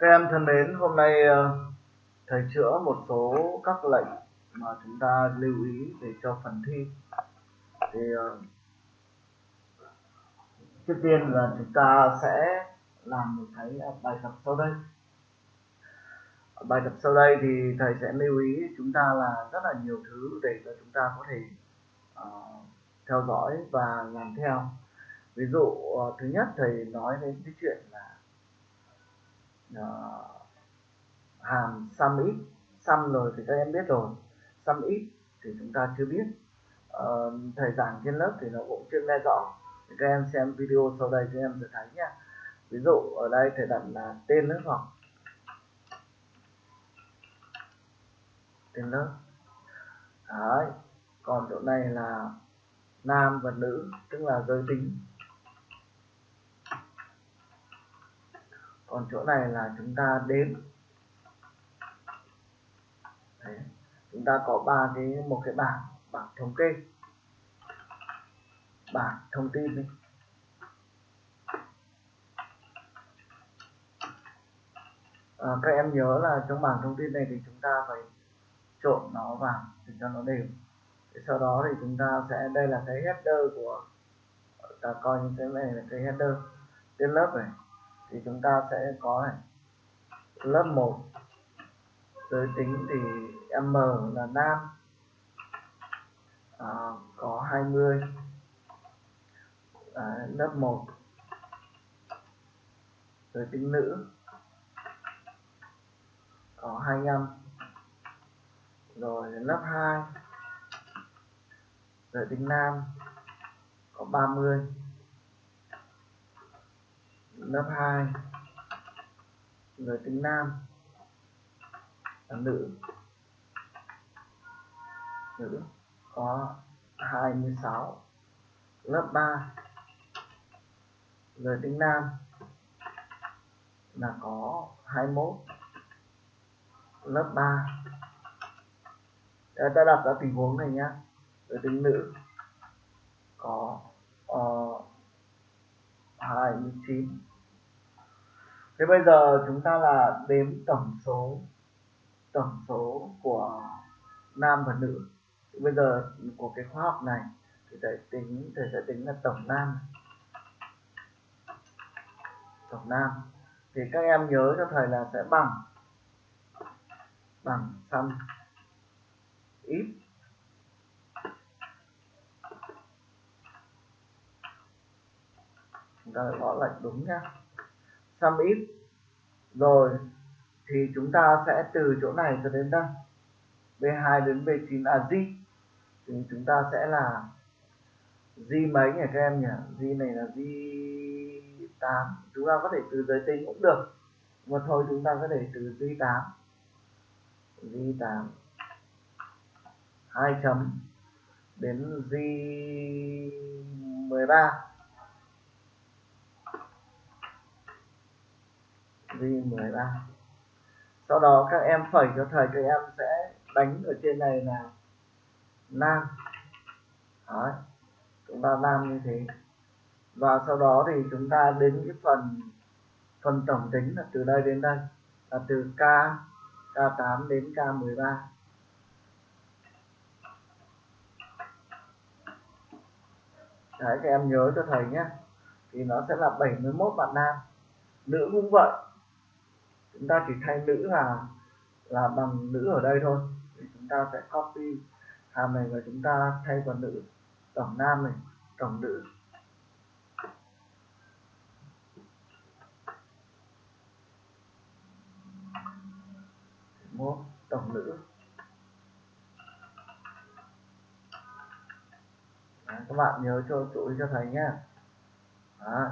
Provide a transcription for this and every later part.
Các em thân mến, hôm nay ờ, thầy chữa một số các lệnh mà chúng ta lưu ý để cho phần thi. Thì ờ, trước tiên là chúng ta sẽ làm một cái ờ, bài tập sau đây. Bài tập sau đây thì thầy sẽ lưu ý chúng ta là rất là nhiều thứ để cho chúng ta có thể uh, theo dõi và làm theo. Ví dụ uh, thứ nhất thầy nói đến cái chuyện là uh, hàm sum ít. Sum rồi thì các em biết rồi. Sum ít thì chúng ta chưa biết. Ờ, uh, thầy giảng trên lớp thì nó cũng chưa nghe rõ. Thì các em xem video sau đây các em sẽ thấy nhé ví dụ ở đây thầy đặt là tên lớp học. Tên lớp. Đấy. còn chỗ này là nam và nữ tức là giới tính. Còn chỗ này là chúng ta đếm. Đấy. chúng ta có ba cái một cái bảng bảng thống kê. Bảng thông tin đi. À, các em nhớ là trong bảng thông tin này thì chúng ta phải trộn nó vào để cho nó đều. Sau đó thì chúng ta sẽ đây là cái header của ta coi như cái này là cái header. Trên lớp này thì chúng ta sẽ có này. Lớp 1 giới tính thì M là nam. À, có 20 à, lớp 1 giới tính nữ. Có 25 rồi lớp 2 giới tính nam. Có 30 lớp 2 người tính nam. Là nữ. Nữ có 26 lớp 3 người tính nam là có 21 lớp 3 Để ta đặt ra tình huống này nhé người tính nữ có ờ, uh, 29 thế bây giờ chúng ta là đếm tổng số tổng số của nam và nữ. Thì bây giờ của cái khóa học này thì thầy tính thầy sẽ tính là tổng nam. Tổng nam. Thì các em nhớ cho thầy là sẽ bằng bằng sum ít chúng ta gõ lệnh đúng nhá sum ít. Rồi, thì chúng ta sẽ từ chỗ này cho đến đây. B2 đến B9 là G. Thì chúng ta sẽ là G mấy nhỉ các em nhỉ? G này là G8 chúng ta có thể từ giới tính cũng được. Mà thôi, chúng ta có thể từ G8 G8 2 chấm đến G13 13. sau đó các em phẩy cho thầy, các em sẽ đánh ở trên này là nam Đấy. chúng ta nam như thế và sau đó thì chúng ta đến cái phần phần tổng tính là từ đây đến đây, là từ k k8 đến k13 Đấy, các em nhớ cho thầy nhé, thì nó sẽ là 71 bạn nam nữ cũng vậy chúng ta chỉ thay nữ là là bằng nữ ở đây thôi. Thì chúng ta sẽ copy hàm này và chúng ta thay vào nữ tổng nam này tổng nữ. Một tổng nữ. Đấy, các bạn nhớ cho chú ý cho thầy nhé. Đấy.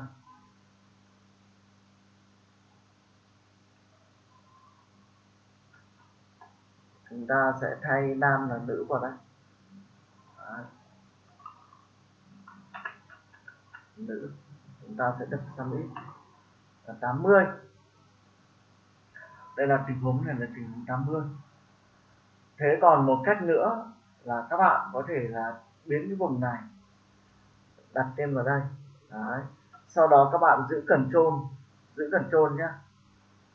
Chúng ta sẽ thay nam là nữ vào đây. Đấy. nữ chúng ta sẽ đặt sang ít là 80 đây là tình huống này là tình huống 80 thế còn một cách nữa là các bạn có thể là biến cái vùng này đặt tên vào đây. Đấy. sau đó các bạn giữ cần trôn giữ cần trôn nhé.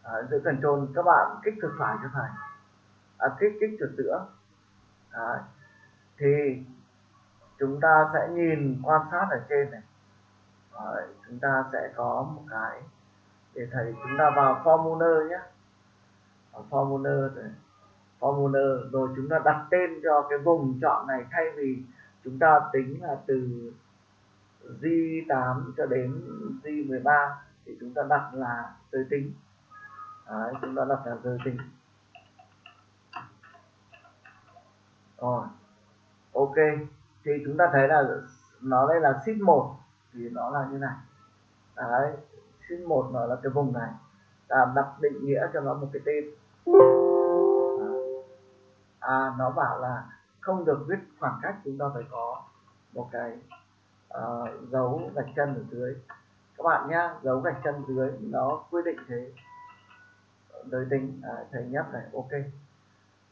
Đấy, giữ trôn các bạn kích cực phải cho thầy à, kích kích chuột giữa Đấy. thì chúng ta sẽ nhìn quan sát ở trên này. Đấy, chúng ta sẽ có một cái để thầy chúng ta vào formula nhé. Vào formula rồi formula rồi chúng ta đặt tên cho cái vùng chọn này thay vì chúng ta tính là từ J8 cho đến J13 thì chúng ta đặt là giới tính. Đấy, chúng ta đặt là giới tính. Rồi. Ok. Thì chúng ta thấy là nó đây là sheet 1 thì nó là như này. Đấy. Sheet 1 nó là cái vùng này. Ta đặt định nghĩa cho nó một cái tên. À, à, nó bảo là không được viết khoảng cách chúng ta phải có một cái uh, dấu gạch chân ở dưới. Các bạn nhá dấu gạch chân dưới nó quy định thế. Giới tính à, thầy nhấp này. Ok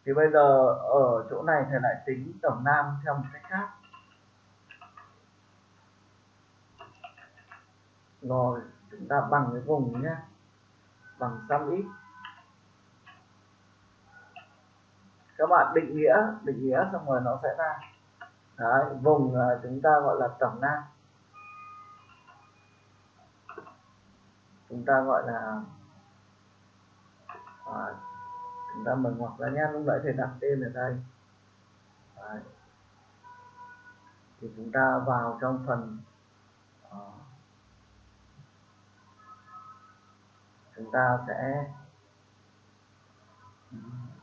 thì bây giờ ở chỗ này thầy lại tính tổng nam theo một cách khác. Rồi chúng ta bằng cái vùng nhé. Bằng sum ít các bạn định nghĩa định nghĩa xong rồi nó sẽ ra. Đấy, vùng chúng ta gọi là tổng nam. Chúng ta gọi là à, chúng ta mở ngoặc ra nhé lúc nãy thầy đặt tên ở đây. Đấy. thì chúng ta vào trong phần Đó. chúng ta sẽ ừ,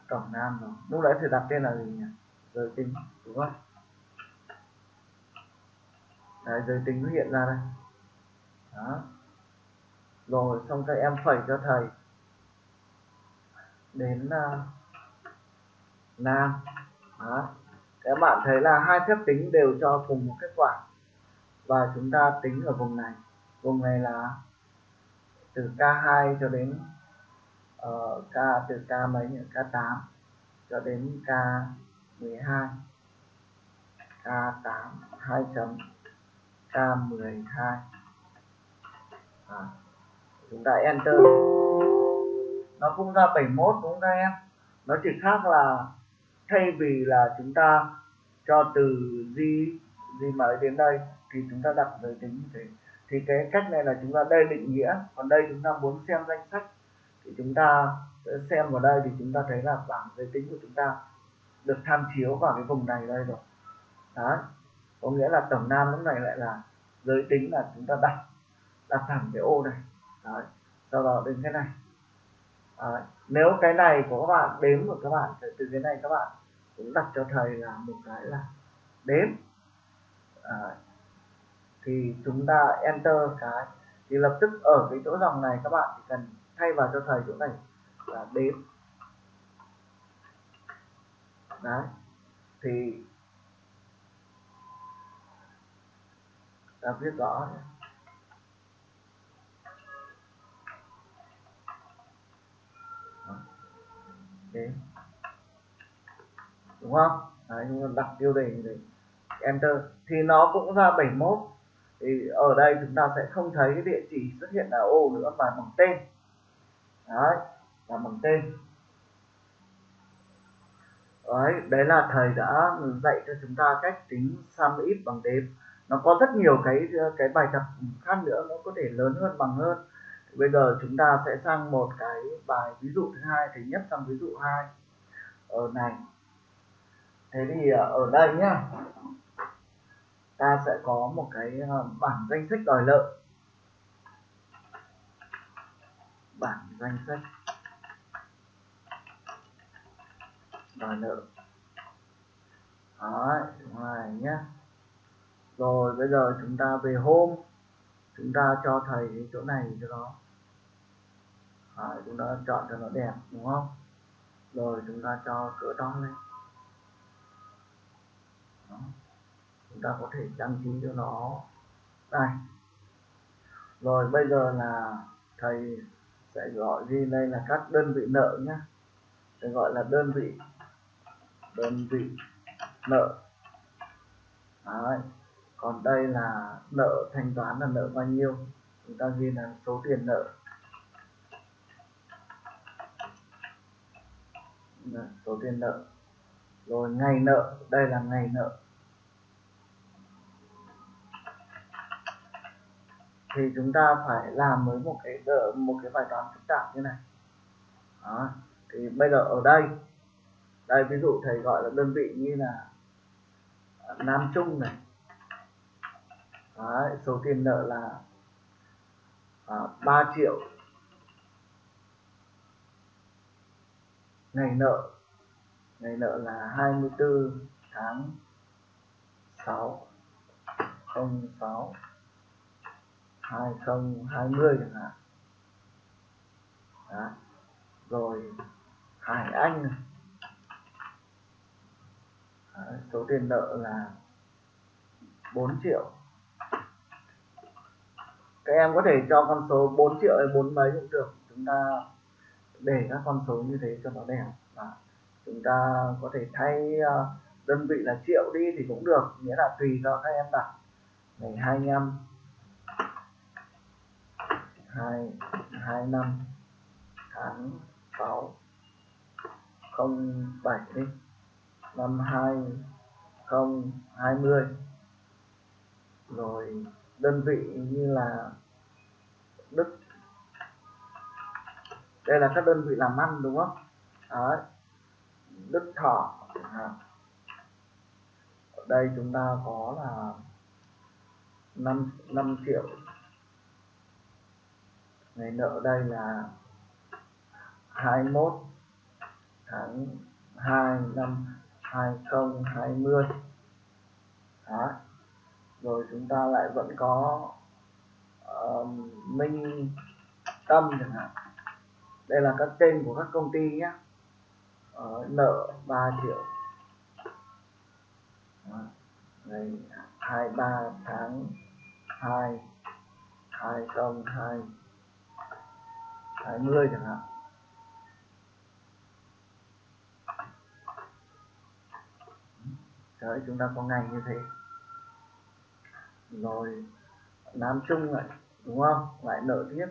tổng nam rồi. Lúc nãy thầy đặt tên là gì nhỉ? Giới tính đúng không? Đấy, giới tính hiện ra đây. Đó. Rồi xong các em phẩy cho thầy đến uh, nam. Đó. Các bạn thấy là hai phép tính đều cho cùng một kết quả. Và chúng ta tính ở vùng này. Vùng này là từ K2 cho đến uh, K từ K mấy nhỉ? K8 cho đến K12 K8 2 chấm. K12 à, chúng ta enter nó cũng ra 71 đúng không các em? Nó chỉ khác là thay vì là chúng ta cho từ gì gì mới đến đây thì chúng ta đặt giới tính như thế. Thì cái cách này là chúng ta đây định nghĩa. Còn đây chúng ta muốn xem danh sách thì chúng ta xem vào đây thì chúng ta thấy là bảng giới tính của chúng ta được tham chiếu vào cái vùng này đây rồi. Đó có nghĩa là tổng nam lúc này lại là giới tính là chúng ta đặt đặt thẳng cái ô này. Đấy. Sau đó đến cái này đấy. nếu cái này của các bạn, đếm của các bạn, từ cái này các bạn cũng đặt cho thầy là một cái là đếm đấy. thì chúng ta enter cái, thì lập tức ở cái chỗ dòng này các bạn chỉ cần thay vào cho thầy chỗ này là đếm đấy, thì, ta viết rõ nhé. đúng không? Đấy, chúng ta đặt tiêu đề để enter. Thì nó cũng ra 71 thì ở đây chúng ta sẽ không thấy cái địa chỉ xuất hiện là ô nữa mà bằng tên. Đấy là bằng tên. Đấy đấy là thầy đã dạy cho chúng ta cách tính sum ít bằng đếm. Nó có rất nhiều cái cái bài tập khác nữa nó có thể lớn hơn bằng hơn bây giờ chúng ta sẽ sang một cái bài ví dụ thứ hai thì nhất trong ví dụ hai. Ở này. Thế thì à, ở đây nhá. Ta sẽ có một cái à, bảng danh sách đòi nợ. Bảng danh sách đòi nợ. Đấy ngoài nhá. Rồi, bây giờ chúng ta về hôm chúng ta cho thầy cái chỗ này cho nó à, chúng ta chọn cho nó đẹp đúng không? Rồi chúng ta cho cỡ to lên. Đó. chúng ta có thể trang trí cho nó. Đây. Rồi bây giờ là thầy sẽ gọi ghi đây là các đơn vị nợ nhé sẽ gọi là đơn vị đơn vị nợ. Đấy còn đây là nợ thanh toán là nợ bao nhiêu? Chúng ta ghi là số tiền nợ. Số tiền nợ. Rồi ngày nợ, đây là ngày nợ. Thì chúng ta phải làm với một cái một cái bài toán phức tạp như này. Đó. thì bây giờ ở đây đây ví dụ thầy gọi là đơn vị như là à, Nam Trung này Đấy, số tiền nợ là à, 3 triệu. Ngày nợ ngày nợ là 24 tháng 6 06 2020 chẳng hạn. Đó. rồi Hải Anh. Này Đấy, số tiền nợ là 4 triệu các em có thể cho con số 4 triệu hay 4 mấy cũng được. Chúng ta để các con số như thế cho nó đẹp. Và chúng ta có thể thay ờ, đơn vị là triệu đi thì cũng được, nghĩa là tùy cho các em đặt. Ngày 25 2 25 tháng 6 07 đi. Năm 2020 rồi đơn vị như là Đức đây là các đơn vị làm ăn đúng không Đấy. Đức Thọ à. ở đây chúng ta có là 5, 5 triệu ngày nợ đây là 21 tháng 2 năm 2020 Đó rồi chúng ta lại vẫn có uh, Minh Tâm chẳng hạn. Đây là các tên của các công ty nhé. Uh, nợ 3 triệu. Đó. ngày 23 tháng 2 2020 20 chẳng hạn. Đấy, chúng ta có ngành như thế rồi, Nam Trung lại, đúng không? Lại nợ tiếp.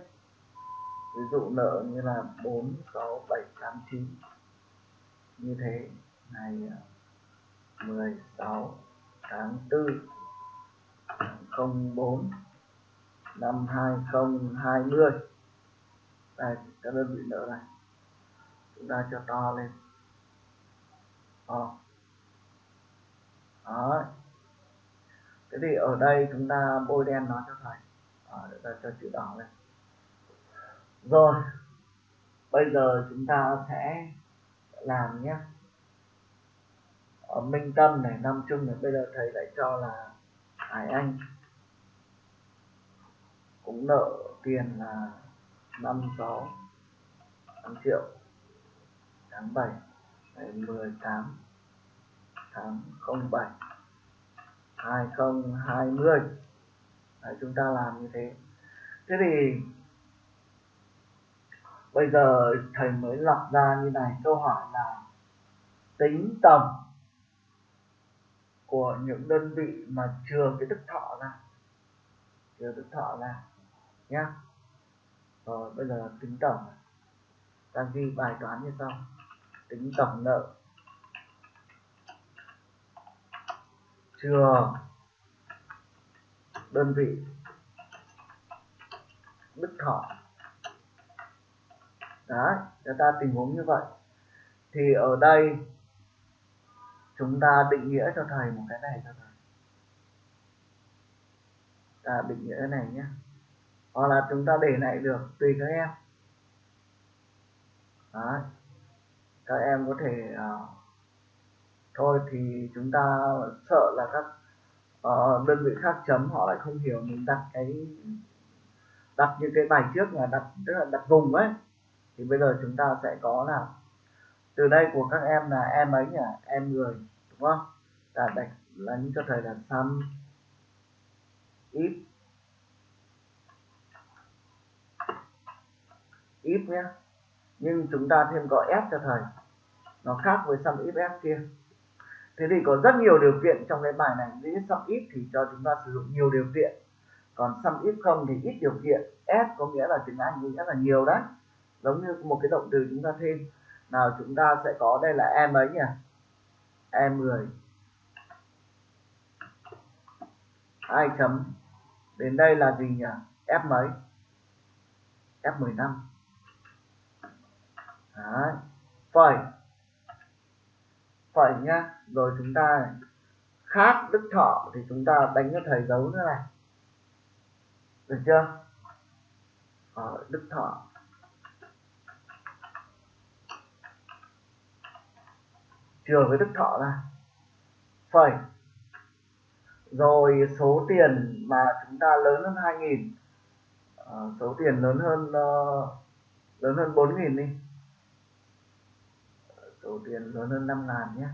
Ví dụ nợ như là 4 6 7 8 9 như thế ngày 16 tháng 4 04 năm 2020 đây, các đơn vị nợ này. Chúng ta cho to lên. To. Đó thế thì ở đây chúng ta bôi đen nó cho thầy à, để ta cho chữ đỏ lên. Rồi bây giờ chúng ta sẽ làm nhé. Ở Minh Tâm này Nam Trung này bây giờ thầy lại cho là Hải Anh cũng nợ tiền là 56 5 triệu tháng 7 ngày 18 tháng 07 2020 Đấy, chúng ta làm như thế. Thế thì bây giờ thầy mới lọc ra như này câu hỏi là tính tổng của những đơn vị mà trừ cái đức thọ ra. Trừ đức thọ ra nhá. Rồi bây giờ tính tổng. Ta ghi bài toán như sau. Tính tổng nợ. Chưa. Đơn vị. Đức thọ. Đấy chúng ta tình huống như vậy. Thì ở đây chúng ta định nghĩa cho thầy một cái này cho thầy. Ta định nghĩa cái này nhé. Hoặc là chúng ta để lại được tùy các em. Đấy. Các em có thể uh, thôi thì chúng ta sợ là các uh, đơn vị khác chấm họ lại không hiểu mình đặt cái đặt những cái bài trước là đặt tức là đặt vùng ấy. Thì bây giờ chúng ta sẽ có là từ đây của các em là em ấy nhỉ? Em người đúng không? Là đặt là những cho thầy là sum if if nhé nhưng chúng ta thêm có f cho thầy. Nó khác với sum if f kia thế thì có rất nhiều điều kiện trong cái bài này. Nếu sum if thì cho chúng ta sử dụng nhiều điều kiện. Còn sum if không thì ít điều kiện. S có nghĩa là tiếng anh nghĩa là nhiều đấy. Giống như một cái động từ chúng ta thêm. Nào, chúng ta sẽ có đây là em ấy nhỉ? Em 10 hai chấm? Đến đây là gì nhỉ? F mấy? F 15 Đấy. phẩy phẩy nhá. Rồi chúng ta khác đức thọ thì chúng ta đánh cho thầy dấu nữa này. Được chưa? Ở đức thọ. Trừ với đức thọ ra phẩy. Rồi số tiền mà chúng ta lớn hơn 2.000 à, ờ, số tiền lớn hơn uh, lớn hơn 4.000 đi số tiền lớn hơn 5 ngàn nhé.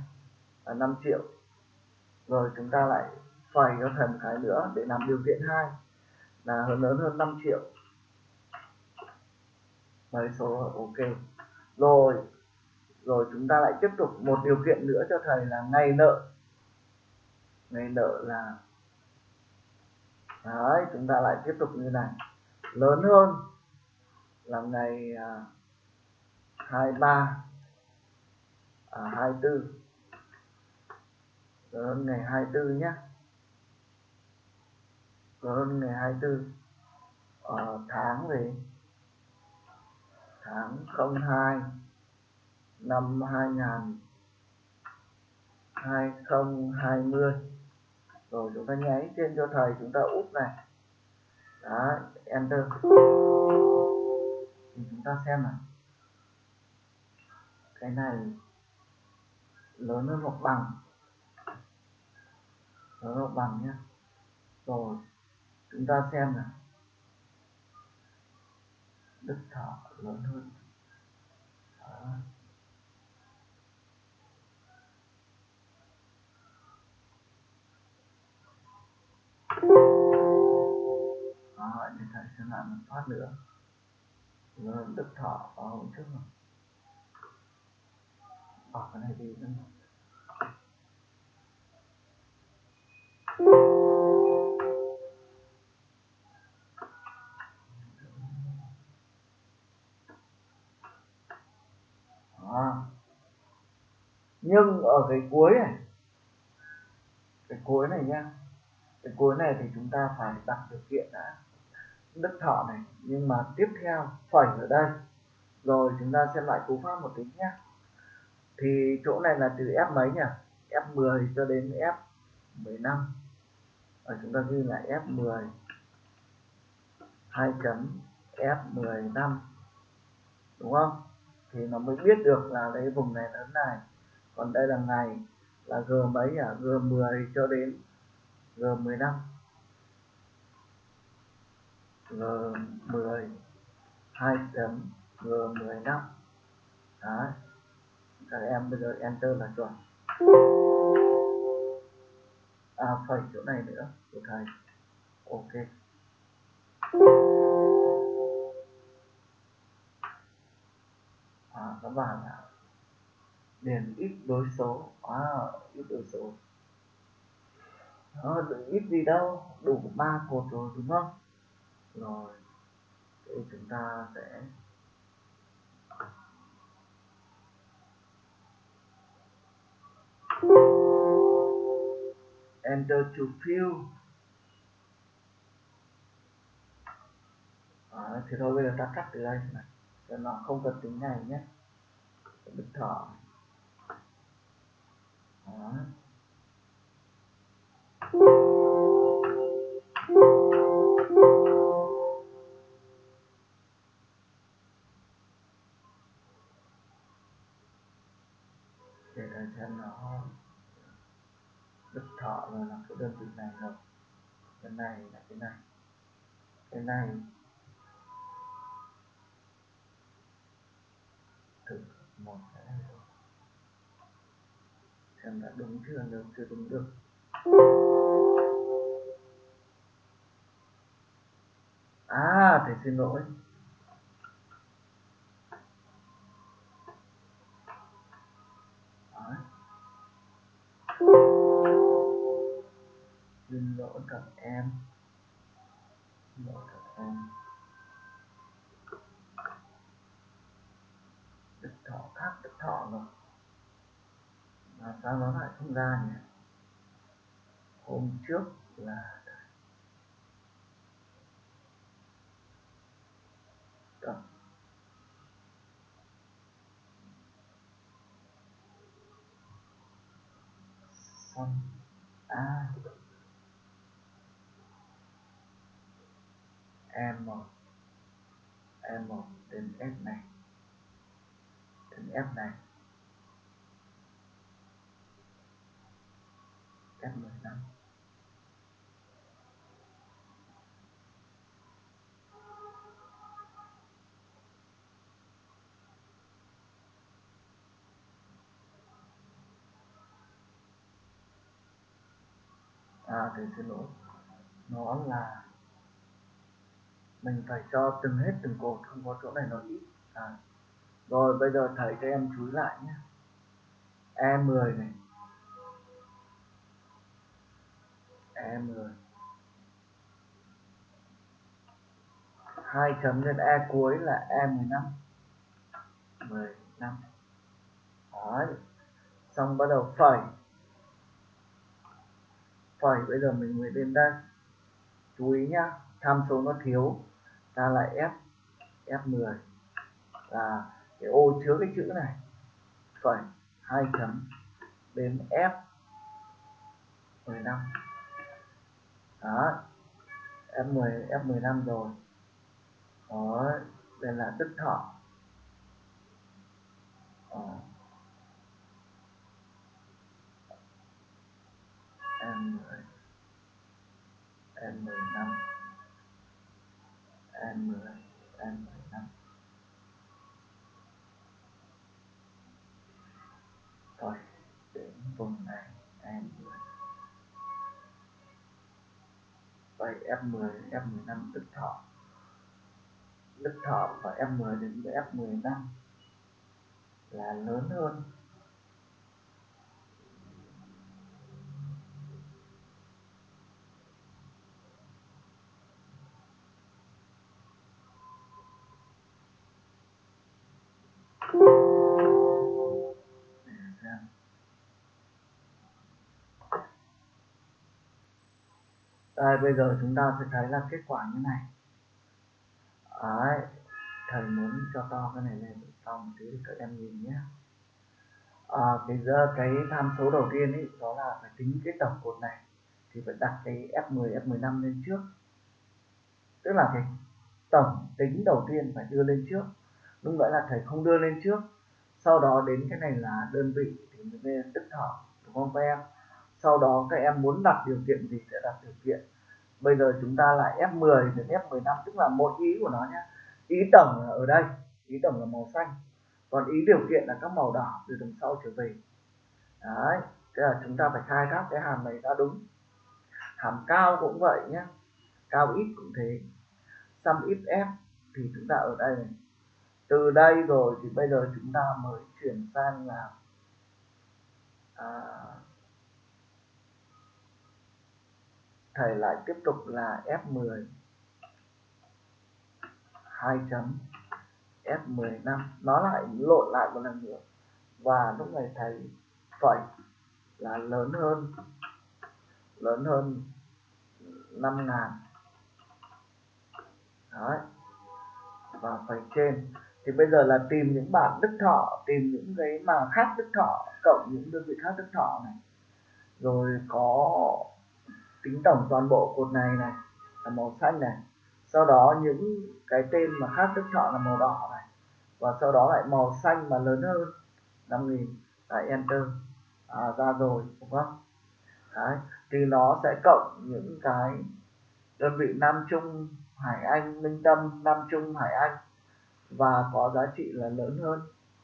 Là 5 triệu. Rồi chúng ta lại xoay cho thầy một cái nữa để làm điều kiện hai là hơn lớn hơn 5 triệu. Mấy số ok. Rồi rồi chúng ta lại tiếp tục một điều kiện nữa cho thầy là ngày nợ. Ngày nợ là đấy chúng ta lại tiếp tục như này. Lớn hơn là ngày à, 23 à, 24 lớn hơn ngày 24 nhé lớn hơn ngày 24 à, ờ, tháng gì? Tháng 02 năm 2000 2020 rồi chúng ta nháy trên cho thầy chúng ta úp này. Đó enter. Thì chúng ta xem nào. Cái này lớn hơn hoặc bằng. Lớn hoặc bằng nhé rồi chúng ta xem nào. Đức thọ lớn hơn. Đó. Đó, để thầy sẽ lại một phát nữa. Lớn đức thọ ở hôm trước rồi bỏ ờ, cái này đi nữa. Đó. nhưng ở cái cuối này, cái cuối này nhá, cái cuối này thì chúng ta phải đặt điều kiện đã. Đức thọ này, nhưng mà tiếp theo, phẩy ở đây. Rồi chúng ta xem lại cú pháp một tí nhé thì chỗ này là từ F mấy nhỉ? F10 cho đến F15 và chúng ta ghi là F10 2 chấm F15 đúng không? Thì nó mới biết được là cái vùng này lớn này. Còn đây là ngày, là G mấy à? G10 cho đến G15 G10 2 chấm G15 đấy. Các em bây giờ enter là chuẩn à phẩy chỗ này nữa. Của thầy ok. À các bạn ạ. Điền ít đối số. À ít đối số. Đó, ít gì đâu. Đủ ba cột rồi đúng không? Rồi. Thì chúng ta sẽ enter to fill à, thì thôi bây giờ ta cắt từ đây này. Cho nó không cần tính này nhé. Bật thọ đó. Đức là cái đơn vị này rồi. Cái này là cái này. Cái này. Thử một cái này rồi xem đã đúng chưa được chưa đúng được. À thầy xin lỗi. xin lỗi các em. Xin lỗi các em. Đức thọ khác đức thọ rồi mà sao nó lại không ra nhỉ? Hôm trước là Đó. xong. À A1 A1 đến F này. Đến F này. F15 à thì xin lỗi. Nó là mình phải cho từng hết từng cột, không có chỗ này nó ít. À. rồi bây giờ thầy cho em chú ý lại nhé. E10 này. E10 hai chấm nhân E cuối là E15 15 Đấy. xong bắt đầu phẩy. Phẩy, bây giờ mình mới đến đây. Chú ý nhá, tham số nó thiếu ta lại F F10 là cái ô chứa cái chữ này phẩy hai chấm đến F 15 đó F10 F15 rồi. Đó, đây là tức thọ. Đó. M10 M15 M10 M15 rồi đến vùng này tan 10 vậy F10 F15 đức thọ. Đức thọ và F10 đến với F15 là lớn hơn Đây, bây giờ chúng ta sẽ thấy là kết quả như này. Đấy, thầy muốn cho to cái này lên to một tí để các em nhìn nhé. À, cái giờ cái tham số đầu tiên ấy đó là phải tính cái tổng cột này thì phải đặt cái F10 F15 lên trước. Tức là cái tổng tính đầu tiên phải đưa lên trước. Đúng vậy là thầy không đưa lên trước. Sau đó đến cái này là đơn vị thì mới tức thọ đúng không các em? Sau đó các em muốn đặt điều kiện gì sẽ đặt điều kiện? Bây giờ chúng ta lại F10 đến F15 tức là một ý của nó nhé ý tổng là ở đây ý tổng là màu xanh còn ý điều kiện là các màu đỏ từ đằng sau trở về. Đấy thế là chúng ta phải khai thác cái hàm này ra đúng. Hàm cao cũng vậy nhé cao ít cũng thế. Sum if f thì chúng ta ở đây này. Từ đây rồi thì bây giờ chúng ta mới chuyển sang là à, thầy lại tiếp tục là F10 2 chấm. F15 nó lại lộn lại một lần nữa. Và lúc này thầy phẩy là lớn hơn. Lớn hơn 5 ngàn. Đấy. và phẩy trên. Thì bây giờ là tìm những bản đức thọ, tìm những cái mà khác đức thọ cộng những đơn vị khác đức thọ này. Rồi có tính tổng toàn bộ cột này này là màu xanh này. Sau đó những cái tên mà khác đức chọn là màu đỏ này. Và sau đó lại màu xanh mà lớn hơn 5000 lại enter. À, ra rồi đúng không? Đấy. thì nó sẽ cộng những cái đơn vị Nam Trung Hải Anh Minh Tâm Nam Trung Hải Anh. Và có giá trị là lớn hơn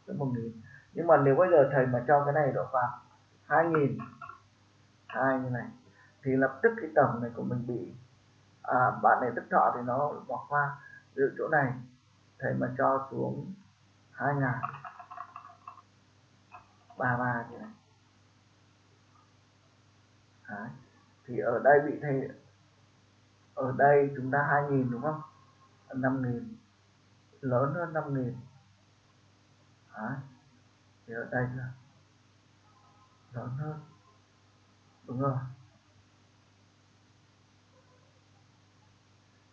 tới một nghìn. Nhưng mà nếu bây giờ thầy mà cho cái này độ vào hai nghìn. Hai như này thì lập tức cái tổng này của mình bị à, bạn này tức thọ thì nó bỏ qua từ chỗ này thầy mà cho xuống hai ngàn ba ba như này Đấy. thì ở đây bị thầy ở đây chúng ta hai nghìn đúng không năm nghìn lớn hơn năm nghìn Đấy. thì ở đây là lớn hơn đúng rồi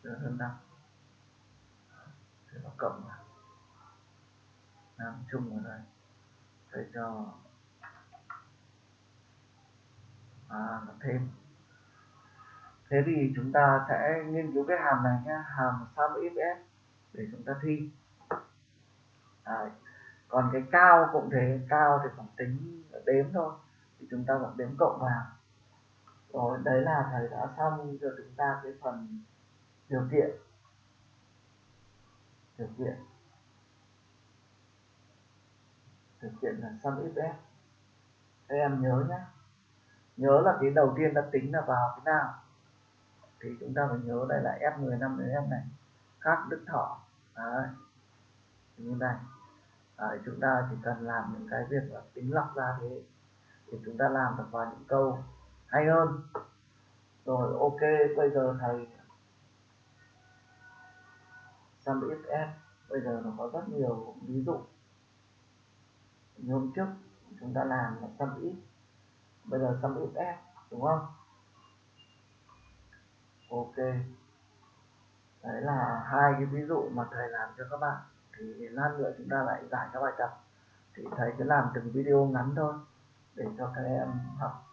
lớn hơn 5 thì nó cộng vào. Nam chung vào đây. Thầy cho. À nó thêm. Thế thì chúng ta sẽ nghiên cứu cái hàm này nhé hàm sum if để chúng ta thi. Đấy. còn cái cao cũng thế. Cao thì còn tính đếm thôi. Thì chúng ta vẫn đếm cộng vào. Rồi, đấy là thầy đã xong cho chúng ta cái phần điều kiện. Điều kiện. Điều kiện là sum if f các em nhớ nhé nhớ là cái đầu tiên ta tính là vào cái nào. Thì chúng ta phải nhớ đây là F10 5 F này. Các đức thọ. Đấy. Như này. Đấy, chúng ta chỉ cần làm những cái việc là tính lọc ra thế. Thì chúng ta làm được vào những câu hay hơn. Rồi ok bây giờ thầy sum if bây giờ nó có rất nhiều ví dụ. Như hôm trước chúng ta làm là sum if bây giờ sum if đúng không? Ok. Đấy là hai cái ví dụ mà thầy làm cho các bạn. Thì lát nữa chúng ta lại giải các bài tập. Thì thầy cứ làm từng video ngắn thôi, để cho các em học